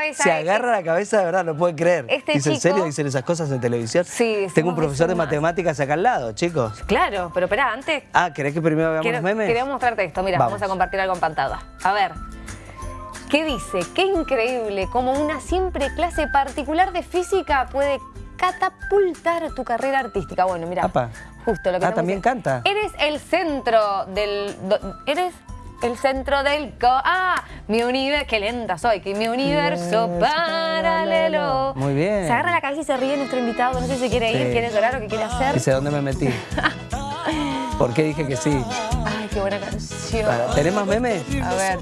cabeza. Se agarra la cabeza de verdad, no puede creer. Este Dice, ¿en serio dicen esas cosas en televisión? Sí, Tengo un profesor de matemáticas acá al lado, chicos. Claro, pero espera, antes Ah, ¿querés que primero veamos los memes? quería mostrarte esto. Mira, vamos. Vamos. a compartir algo en pantalla. A ver. ¿Qué dice? Qué increíble cómo una simple clase particular de física puede catapultar tu carrera artística. Bueno, mira, justo lo que Ah, también diciendo. canta. Eres el centro del... do- eres el centro del... co- ah, mi universo... Qué lenta soy, que mi universo Universo paralelo. paralelo. Muy bien. Se agarra la cabeza y se ríe nuestro invitado. No sé si quiere ir, Sí. quiere llorar o qué quiere hacer. Dice, ¿dónde me metí? ¿Por qué dije que sí? Ay, qué buena canción. Para- ¿Tenés más memes? A ver.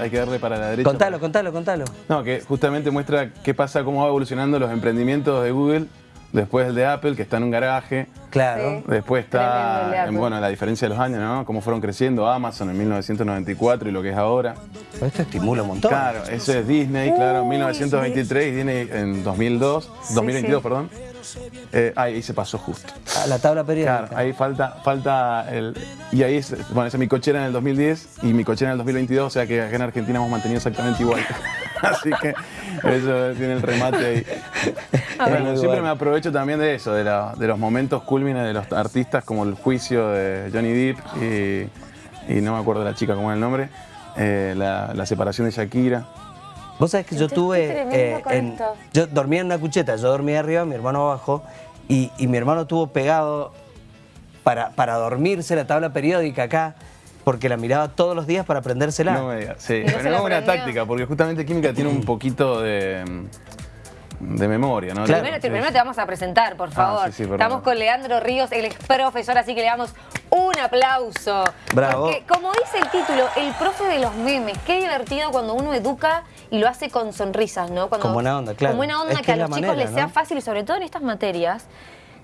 Hay que darle para la derecha. Contalo, contalo, contalo. No, que justamente muestra qué pasa, cómo va evolucionando los emprendimientos de Google, después el de Apple, que está en un garaje, Claro. Sí. después está, en, bueno, la diferencia de los años, ¿no? Cómo fueron creciendo Amazon en 1994 y lo que es ahora. Pero Esto estimula un montón. Claro, eso es Disney, claro, en Uy, 1923 y Disney en 2002, 2022, sí. perdón. Eh, ahí se pasó justo. A la tabla periódica. Claro, ahí falta, falta el. Y ahí es, bueno, esa es mi cochera en el 2010 y mi cochera en el 2022, o sea que acá en Argentina hemos mantenido exactamente igual. Así que eso tiene el remate ahí. Bueno, Muy siempre bueno. me aprovecho también de eso, de, la- de los momentos cúlmines de los artistas, como el juicio de Johnny Depp y, y no me acuerdo de la chica cómo es el nombre, eh, la, la separación de Shakira. Vos sabés que yo tuve. eh, en- yo dormía en una cucheta, yo dormía arriba, mi hermano abajo, y, y mi hermano tuvo pegado para, para dormirse la tabla periódica acá, porque la miraba todos los días para aprendérsela. No me digas, sí. no Pero la es una táctica, porque justamente química tiene un poquito de, de memoria, ¿no? Claro. Primero, Sí. primero te vamos a presentar, por favor. Ah, sí, sí, perdón. Estamos con Leandro Ríos, él es profesor, así que le damos un aplauso. Bravo. Porque, como dice el título, el profe de los memes. Qué divertido cuando uno educa y lo hace con sonrisas, ¿no? Cuando, Con buena onda, claro. Con buena onda, Es que, que a los chicos les sea fácil y sobre todo en estas materias,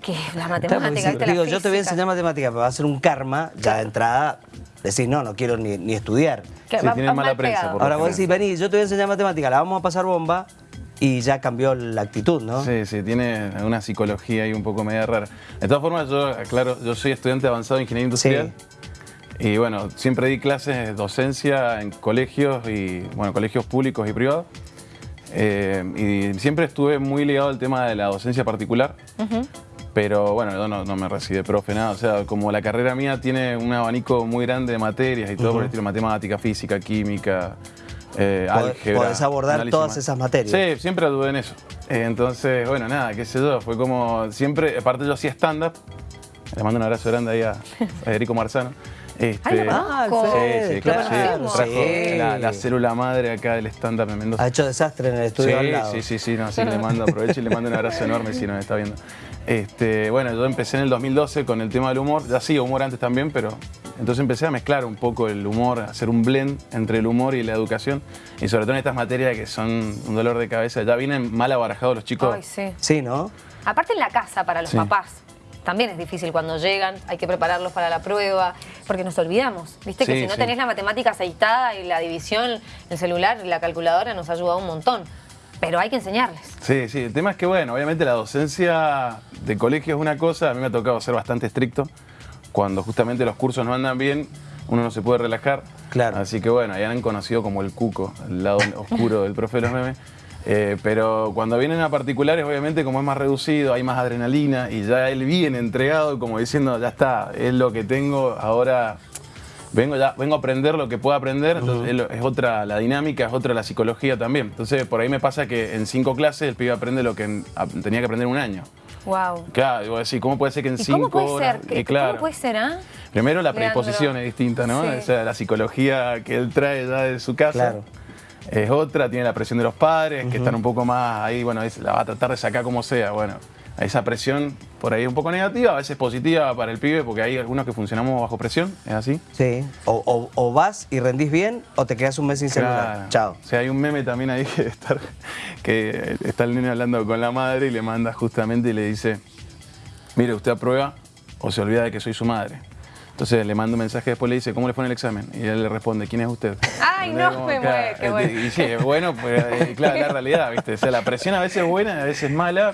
que es la matemática, si la digo, yo te voy a enseñar matemática, pero va a ser un karma, ya de entrada, decís, no, no quiero ni, ni estudiar. Que Sí, va- tienen va mala mal prensa, por Ahora vos decís, vení, yo te voy a enseñar matemática, la vamos a pasar bomba, y ya cambió la actitud, ¿no? Sí, sí, tiene una psicología ahí un poco media rara. De todas formas, yo, claro, yo soy estudiante avanzado de ingeniería industrial. Y bueno, siempre di clases de docencia en colegios y, bueno, colegios públicos y privados. Eh, y siempre estuve muy ligado al tema de la docencia particular. Pero bueno, yo no, no me recibí de profe, nada. O sea, como la carrera mía tiene un abanico muy grande de materias y todo por el estilo matemática, física, química, eh, Pod- álgebra. podés abordar análisis todas esas materias. Sí, siempre dudé en eso. Eh, entonces, bueno, nada, qué sé yo, fue como siempre, aparte yo hacía stand-up, le mando un abrazo grande ahí a Federico Marzano. Este, Ay, lo sí, sí, claro, sí, trajo sí. la, la célula madre acá del stand-up en Mendoza. Ha hecho desastre en el estudio al Sí, lado. sí, sí, sí, no, le mando, aprovecho y le mando un abrazo enorme si nos está viendo. Este, bueno, yo empecé en el 2012 con el tema del humor, ya hacía humor antes también, pero entonces empecé a mezclar un poco el humor, a hacer un blend entre el humor y la educación, y sobre todo en estas materias que son un dolor de cabeza. Ya vienen mal abarajados los chicos. Ay, sí. Sí, ¿no? Aparte en la casa para los Sí. papás. También es difícil cuando llegan, hay que prepararlos para la prueba, porque nos olvidamos. Viste que si no sí. tenés la matemática aceitada y la división, el celular y la calculadora nos ayuda un montón. Pero hay que enseñarles. Sí, sí, el tema es que, bueno, obviamente la docencia de colegio es una cosa, a mí me ha tocado ser bastante estricto. Cuando justamente los cursos no andan bien, uno no se puede relajar. Claro. Así que, bueno, ya han conocido como el cuco, el lado oscuro del profe de los memes. Eh, pero cuando vienen a particulares, obviamente, como es más reducido, hay más adrenalina y ya él viene entregado, como diciendo, ya está, es lo que tengo, ahora vengo ya vengo a aprender lo que puedo aprender, entonces es otra la dinámica, es otra la psicología también. Entonces por ahí me pasa que en cinco clases el pibe aprende lo que en- a- tenía que aprender en un año. Wow. Claro, digo así, ¿cómo puede ser que en ¿Y cinco cómo puede horas? ser? Y claro, ¿Cómo puede ser, ah? Primero la Leandro? predisposición es distinta, ¿no? Sí. O sea, la psicología que él trae ya de su casa. Claro. Es otra, tiene la presión de los padres, que están un poco más ahí, bueno, es- la va a tratar de sacar como sea, bueno. Esa presión por ahí un poco negativa, a veces positiva para el pibe, porque hay algunos que funcionamos bajo presión, ¿es así? Sí. O, o- o vas y rendís bien o te quedas un mes sin celular. Claro. Chao. O sea, hay un meme también ahí que, estar, que está el nene hablando con la madre y le manda justamente y le dice, mire, usted aprueba o se olvida de que soy su madre. Entonces le manda un mensaje después le dice, ¿cómo le fue en el examen? Y él le responde, ¿quién es usted? Ay, no, Como, me claro, mueve, qué bueno. Y sí, es bueno, pues eh, claro, la realidad, ¿viste? O sea, la presión a veces es buena, a veces es mala,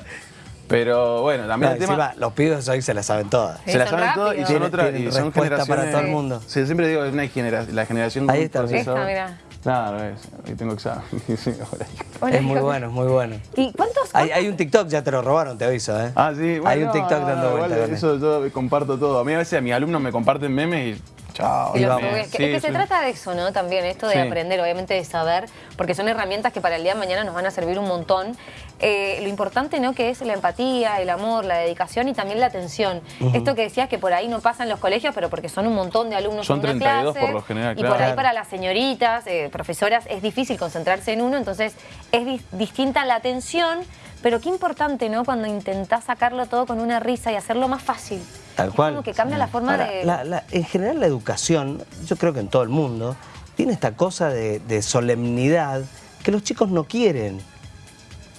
Pero bueno, también No, el tema... encima, los pibes hoy se la saben todas. Sí, se la saben todo y son otras y son generaciones... para todo el mundo. Sí, siempre digo, es una genera- la generación Ahí está. Esta, mirá. Claro, es. Ahí tengo examen. Es muy bueno, es muy bueno. ¿Y cuántos? Hay, hay un TikTok, ya te lo robaron, te aviso, ¿eh? Ah, sí. Hay un bueno, TikTok dando vueltas. Eso yo comparto todo. A mí a veces a mis alumnos me comparten memes y chao. Y Y los Sí, es que se trata de eso, ¿no? También esto de Sí. aprender, obviamente de saber, porque son herramientas que para el día de mañana nos van a servir un montón. Eh, lo importante, ¿no? Que es la empatía, el amor, la dedicación y también la atención. Esto que decías que por ahí no pasa en los colegios, pero porque son un montón de alumnos Son en una 32 clase. por lo general, Y por claro. ahí para las señoritas, eh, profesoras, es difícil concentrarse en uno, entonces es dis- distinta la atención. Pero qué importante, ¿no? Cuando intentás sacarlo todo con una risa y hacerlo más fácil. Tal Es cual. como que cambia la forma Ahora, de... la- la- en general la educación, yo creo que en todo el mundo, tiene esta cosa de, de solemnidad que los chicos no quieren.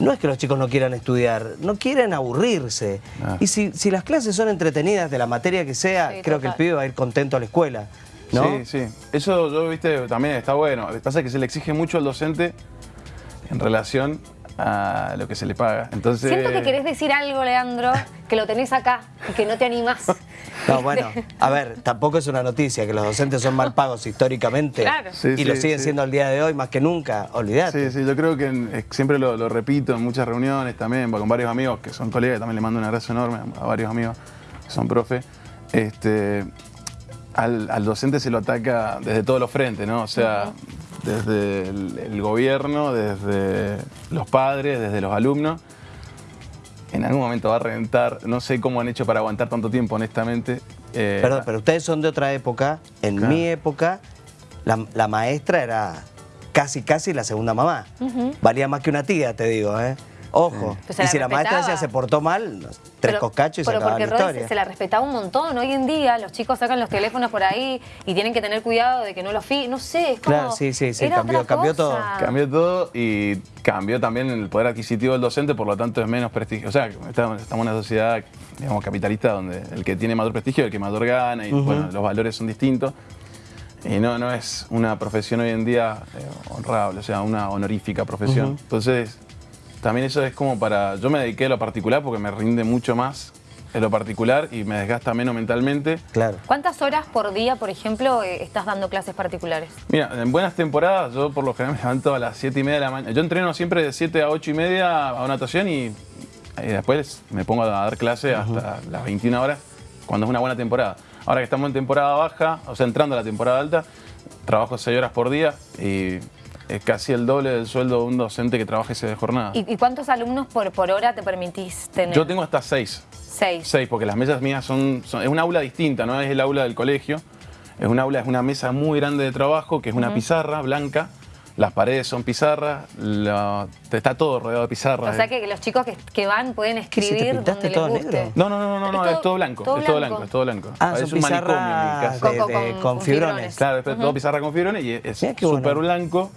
No es que los chicos no quieran estudiar, no quieren aburrirse. Ah. Y si, si las clases son entretenidas de la materia que sea, Sí, creo que el pibe va a ir contento a la escuela. ¿no? Sí, sí. Eso yo, viste, también está bueno. Lo que pasa es que se le exige mucho al docente en relación a lo que se le paga. Entonces, Siento que querés decir algo, Leandro, que lo tenés acá y que no te animás. No, bueno, a ver, tampoco es una noticia que los docentes son mal pagos históricamente Claro. Sí, y sí, lo siguen sí. siendo al día de hoy más que nunca, olvídate. Sí, sí, yo creo que en- siempre lo, lo repito en muchas reuniones también, con varios amigos que son colegas, también le mando un abrazo enorme a, a varios amigos que son profe. Este, al, al docente se lo ataca desde todos los frentes, ¿no? O sea, desde el, el gobierno, desde los padres, desde los alumnos. En algún momento va a reventar, no sé cómo han hecho para aguantar tanto tiempo, honestamente. Eh, Perdón, pero ustedes son de otra época. En Claro. mi época, la, la maestra era casi, casi la segunda mamá. Valía más que una tía, te digo, ¿eh? Ojo. Pues se y la si la maestra ya se portó mal, tres Pero- coscachos y se pero acababa porque la historia. se, se la respetaba un montón. Hoy en día los chicos sacan los teléfonos por ahí y tienen que tener cuidado de que no los fi... No sé, es como... Claro, sí, sí, sí, cambió- cambió todo. Cambió todo y cambió también el poder adquisitivo del docente, por lo tanto es menos prestigio. O sea, estamos estamos en una sociedad, digamos, capitalista donde el que tiene mayor prestigio es el que mayor gana y bueno, los valores son distintos. Y no, no es una profesión hoy en día eh, honrable, o sea, una honorífica profesión. Entonces, también eso es como para... Yo me dediqué a lo particular porque me rinde mucho más en lo particular y me desgasta menos mentalmente. Claro. ¿Cuántas horas por día, por ejemplo, eh, estás dando clases particulares? Mira, en buenas temporadas yo por lo general me levanto a las 7 y media de la mañana. Yo entreno siempre de 7 a 8 y media a natación y, y después me pongo a dar clase hasta las 21 horas cuando es una buena temporada. Ahora que estamos en temporada baja, o sea, entrando a la temporada alta, trabajo 6 horas por día y es casi el doble del sueldo de un docente que trabaja ese de jornada. ¿Y, y cuántos alumnos por, por hora te permitís tener? Yo tengo hasta 6. Seis. Seis, porque las mesas mías son, son- Es un aula distinta, no es el aula del colegio. Es un aula, es una mesa muy grande de trabajo, que es una pizarra blanca. Las paredes son pizarras, la- está todo rodeado de pizarras. O sea que los chicos que, que van pueden ¿Qué, si te escribir pintaste donde todo les guste. negro? No, no, no, no, no, Es es, todo- blanco, todo es todo blanco. es todo blanco. Ah, es son un manicomio en mi pizarras casa. Con- de- con- de- con- con con fibrones. fibrones. Claro, es todo pizarra con fibrones y es súper bueno. blanco.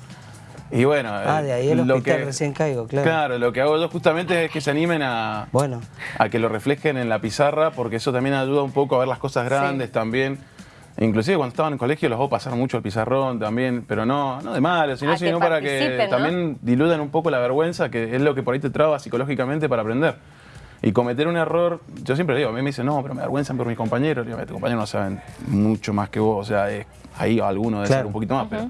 Y bueno, Ah, de ahí el lo hospital que- recién caigo, claro. Claro, lo que hago yo justamente es que se animen a, Bueno. a que lo reflejen en la pizarra, porque eso también ayuda un poco a ver las cosas grandes también. Inclusive cuando estaban en colegio los hago pasar mucho el pizarrón también, pero no, no de malo, sino, Ah, que sino para que también diludan un poco la vergüenza, que es lo que por ahí te traba psicológicamente para aprender. Y cometer un error, yo siempre digo, a mí me dicen, no, pero me avergüenzan por mis compañeros. Le digo, tus compañeros no saben mucho más que vos, o sea, es- ahí alguno debe Claro. ser un poquito más, pero...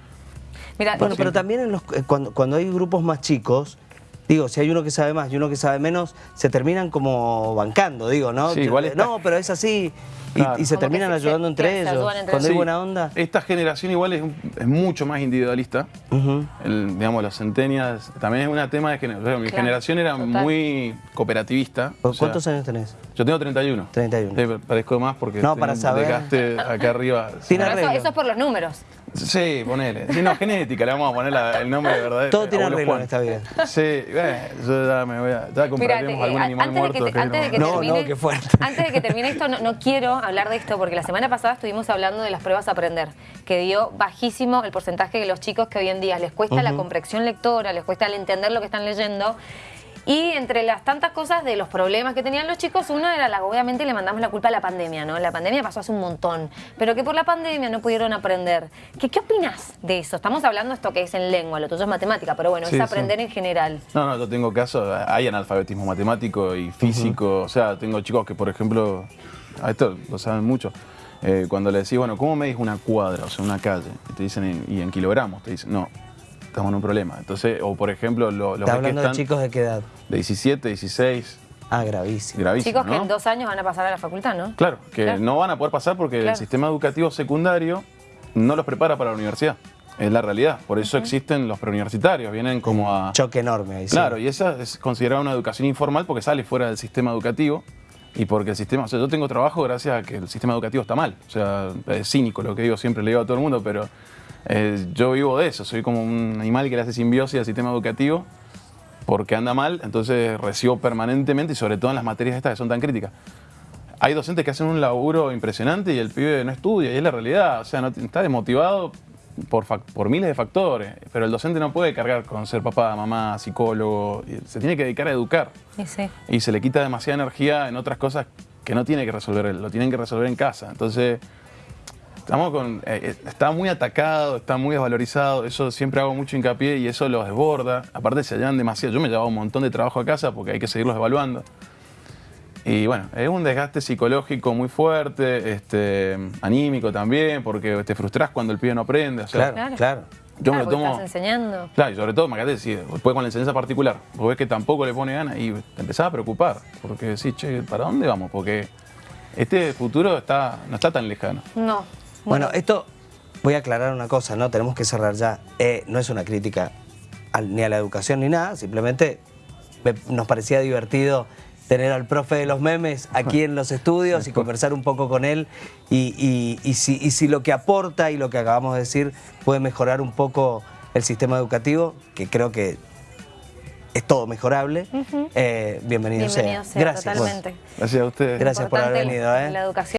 Mira, Bueno, pero también en los- eh, cuando, cuando hay grupos más chicos, digo, si hay uno que sabe más y uno que sabe menos, se terminan como bancando, digo, ¿no? Sí, igual está- No, pero es así. Y, Claro. y se Como terminan se- ayudando se- entre se ellos. entre cuando hay buena onda. Esta generación igual es, mucho más individualista. El- digamos, los centenias, también es un tema de generación. Mi Claro, generación era total. muy cooperativista. o sea, ¿Cuántos años tenés? Yo tengo 31. 31. Sí, parezco más porque No, para saber. acá arriba. Tiene eso es por los números. Sí, ponele. Sí, no, genética, le vamos a poner la- el nombre de verdad. Todo tiene arreglo en esta vida. Sí, bueno, yo ya me voy a. Ya compraremos te- algún eh, animal antes, de que, te- antes de que No, termine, no, qué fuerte. Antes de que termine esto, no, no quiero hablar de esto porque la semana pasada estuvimos hablando de las pruebas a aprender, que dio bajísimo el porcentaje de los chicos que hoy en día les cuesta la comprensión lectora, les cuesta el entender lo que están leyendo. Y entre las tantas cosas de los problemas que tenían los chicos, uno era, la, obviamente le mandamos la culpa a la pandemia, ¿no? La pandemia pasó hace un montón, pero que por la pandemia no pudieron aprender. ¿Qué, qué opinas de eso? Estamos hablando esto que es en lengua, lo tuyo es matemática, pero bueno, Sí, es sí. aprender en general. No, no, yo tengo casos, hay analfabetismo matemático y físico, o sea, tengo chicos que, por ejemplo, a esto lo saben mucho, eh, cuando le decís, bueno, ¿cómo medís una cuadra, o sea, una calle? Y te dicen, "En- y en kilogramos, te dicen, no, estamos en un problema. Entonces, o por ejemplo, lo- los ¿Está que hablando de están chicos de qué edad? de 17, 16, Ah, gravísimo. gravísimo, Chicos que en dos años van a pasar a la facultad, ¿no? Claro, que Claro. no van a poder pasar porque Claro. el sistema educativo secundario no los prepara para la universidad. Es la realidad. Por eso existen los preuniversitarios, vienen como a... Choque enorme ahí. sí. Claro, y esa es considerada una educación informal porque sale fuera del sistema educativo y porque el sistema, o sea, yo tengo trabajo gracias a que el sistema educativo está mal. O sea, es cínico lo que digo, siempre le digo a todo el mundo, pero eh, yo vivo de eso, soy como un animal que le hace simbiosis al sistema educativo porque anda mal, entonces recibo permanentemente y sobre todo en las materias estas que son tan críticas. Hay docentes que hacen un laburo impresionante y el pibe no estudia, y es la realidad, o sea, no, está desmotivado por, miles de factores, pero el docente no puede cargar con ser papá, mamá, psicólogo, se tiene que dedicar a educar Sí, sí. y se le quita demasiada energía en otras cosas que no tiene que resolver él, lo tienen que resolver en casa. Entonces, estamos con, eh, eh, está muy atacado, está muy desvalorizado, eso siempre hago mucho hincapié y eso los desborda. Aparte se llevan demasiado, yo me llevaba un montón de trabajo a casa porque hay que seguirlos evaluando. Y bueno, es un desgaste psicológico muy fuerte, este, anímico también, porque te frustras cuando el pibe no aprende. o sea, Claro, Claro. claro. Yo me Claro, lo porque tomo... Estás enseñando. Claro, y sobre todo, imagínate, si después con la enseñanza particular, vos ves que tampoco le pone ganas y te empezás a preocupar, porque decís, che, ¿para dónde vamos? Porque este futuro está, no está tan lejano. No. Bueno, esto, voy a aclarar una cosa, ¿no? Tenemos que cerrar ya. Eh, no es una crítica al- ni a la educación ni nada, simplemente me- nos parecía divertido tener al profe de los memes aquí en los estudios y conversar un poco con él y, y- y si, y si lo que aporta y lo que acabamos de decir puede mejorar un poco el sistema educativo, que creo que es todo mejorable, eh, bienvenido, Bienvenido sea. sea, Gracias. totalmente. Gracias a ustedes. Gracias por haber venido, ¿eh? La educación.